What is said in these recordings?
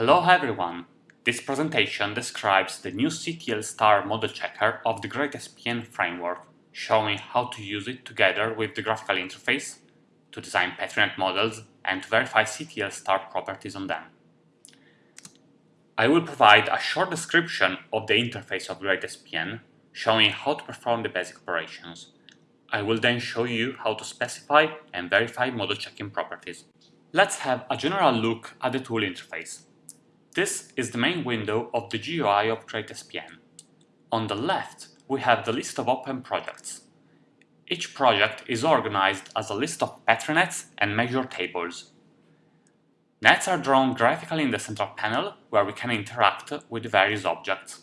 Hello everyone! This presentation describes the new CTL star model checker of the GreatSPN framework, showing how to use it together with the graphical interface to design PetriNet models and to verify CTL star properties on them. I will provide a short description of the interface of GreatSPN, showing how to perform the basic operations. I will then show you how to specify and verify model checking properties. Let's have a general look at the tool interface. This is the main window of the GUI of GreatSPN. On the left, we have the list of open projects. Each project is organized as a list of PetriNets and measure tables. Nets are drawn graphically in the central panel, where we can interact with various objects,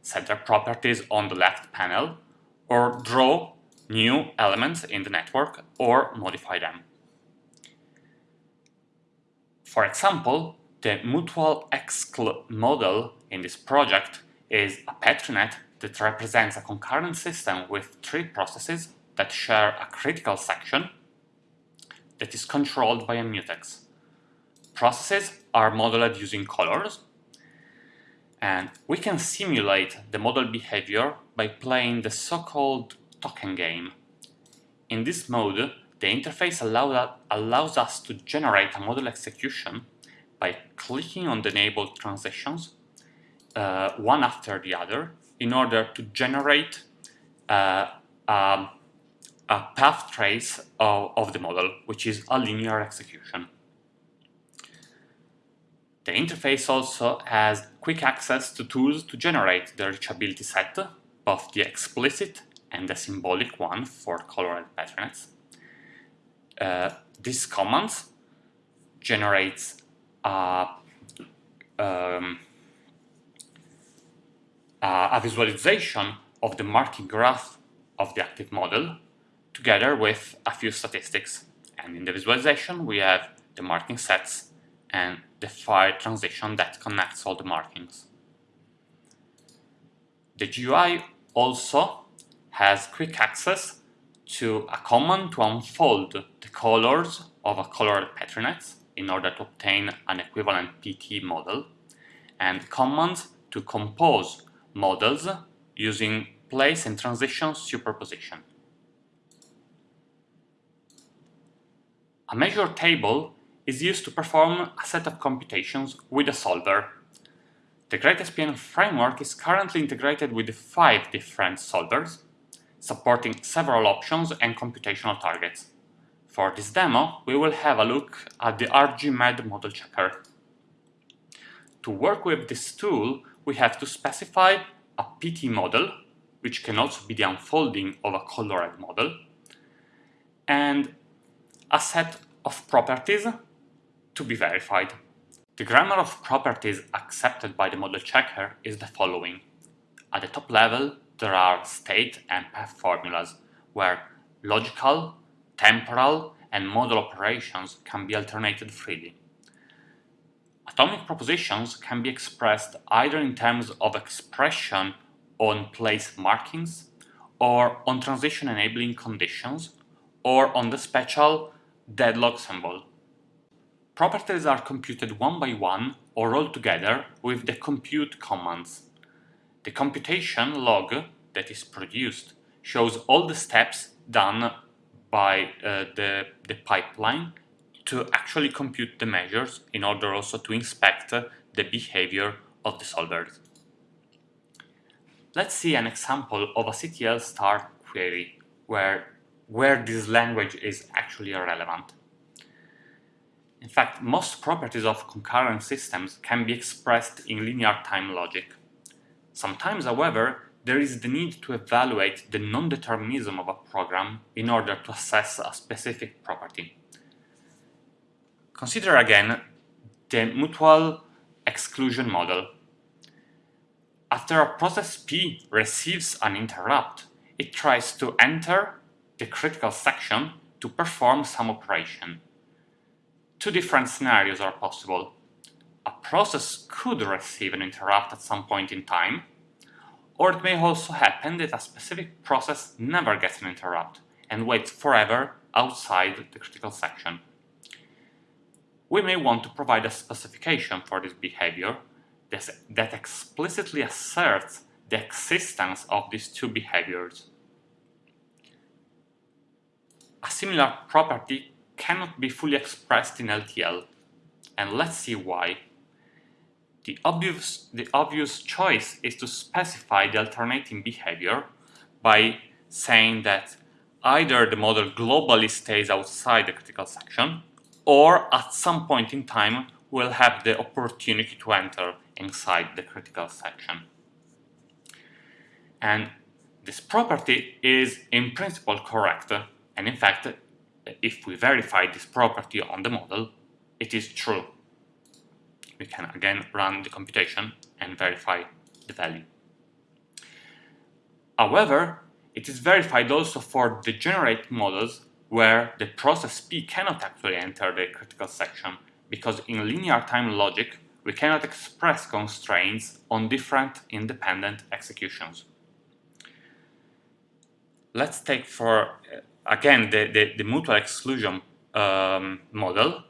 set their properties on the left panel, or draw new elements in the network or modify them. For example, the mutual excl model in this project is a PetriNet that represents a concurrent system with three processes that share a critical section that is controlled by a mutex. Processes are modeled using colors, and we can simulate the model behavior by playing the so-called token game. In this mode, the interface allow allows us to generate a model execution by clicking on the enabled transitions uh, one after the other in order to generate uh, a, a, path trace of, of the model, which is a linear execution. The interface also has quick access to tools to generate the reachability set, both the explicit and the symbolic one for colored PetriNets. Uh, this command generates a, um, a visualization of the marking graph of the active model together with a few statistics. And in the visualization, we have the marking sets and the file transition that connects all the markings. The GUI also has quick access to a command to unfold the colors of a colored PetriNet in order to obtain an equivalent PT model, and commands to compose models using place and transition superposition. A measure table is used to perform a set of computations with a solver. The GreatSPN framework is currently integrated with five different solvers, supporting several options and computational targets. For this demo, we will have a look at the RGMEDD model checker. To work with this tool, we have to specify a PT model, which can also be the unfolding of a colored model, and a set of properties to be verified. The grammar of properties accepted by the model checker is the following. At the top level, there are state and path formulas, where logical, temporal and modal operations can be alternated freely. Atomic propositions can be expressed either in terms of expression on place markings, or on transition enabling conditions, or on the special deadlock symbol. Properties are computed one by one or all together with the compute commands. The computation log that is produced shows all the steps done by uh, the, the pipeline to actually compute the measures in order also to inspect uh, the behavior of the solvers. Let's see an example of a CTL star query where, where this language is actually relevant. In fact, most properties of concurrent systems can be expressed in linear time logic. Sometimes, however, there is the need to evaluate the non-determinism of a program in order to assess a specific property. Consider again the mutual exclusion model. After a process P receives an interrupt, it tries to enter the critical section to perform some operation. Two different scenarios are possible. A process could receive an interrupt at some point in time, or it may also happen that a specific process never gets an interrupt and waits forever outside the critical section. we may want to provide a specification for this behavior that explicitly asserts the existence of these two behaviors. A similar property cannot be fully expressed in LTL, and let's see why. The obvious, the obvious choice is to specify the alternating behavior by saying that either the model globally stays outside the critical section or at some point in time will have the opportunity to enter inside the critical section. And this property is in principle correct, and in fact, if we verify this property on the model, it is true. We can again run the computation and verify the value. However, it is verified also for degenerate models where the process P cannot actually enter the critical section because in linear time logic we cannot express constraints on different independent executions. Let's take for, uh, again, the, the, the, mutual exclusion um, model,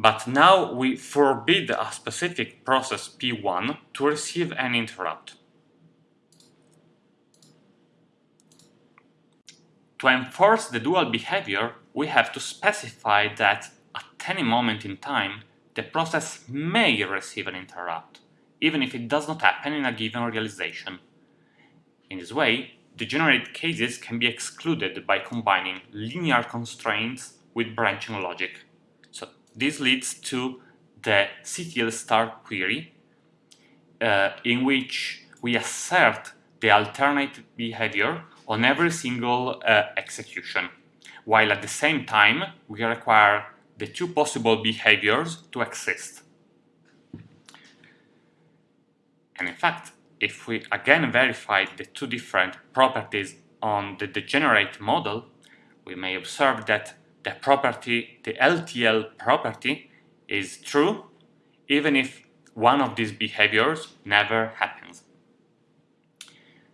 but now we forbid a specific process P1 to receive an interrupt. To enforce the dual behavior, we have to specify that at any moment in time, the process may receive an interrupt, even if it does not happen in a given realization. In this way, degenerate cases can be excluded by combining linear constraints with branching logic. This leads to the CTL star query, uh, in which we assert the alternate behavior on every single uh, execution, while at the same time we require the two possible behaviors to exist. And in fact, if we again verify the two different properties on the degenerate model, we may observe that the property, the LTL property, is true even if one of these behaviors never happens.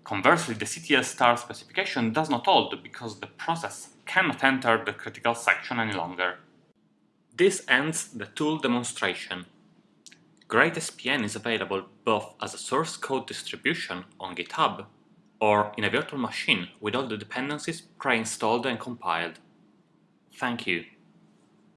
Conversely, the CTL star specification does not hold because the process cannot enter the critical section any longer. This ends the tool demonstration. GreatSPN is available both as a source code distribution on GitHub or in a virtual machine with all the dependencies pre-installed and compiled. Thank you.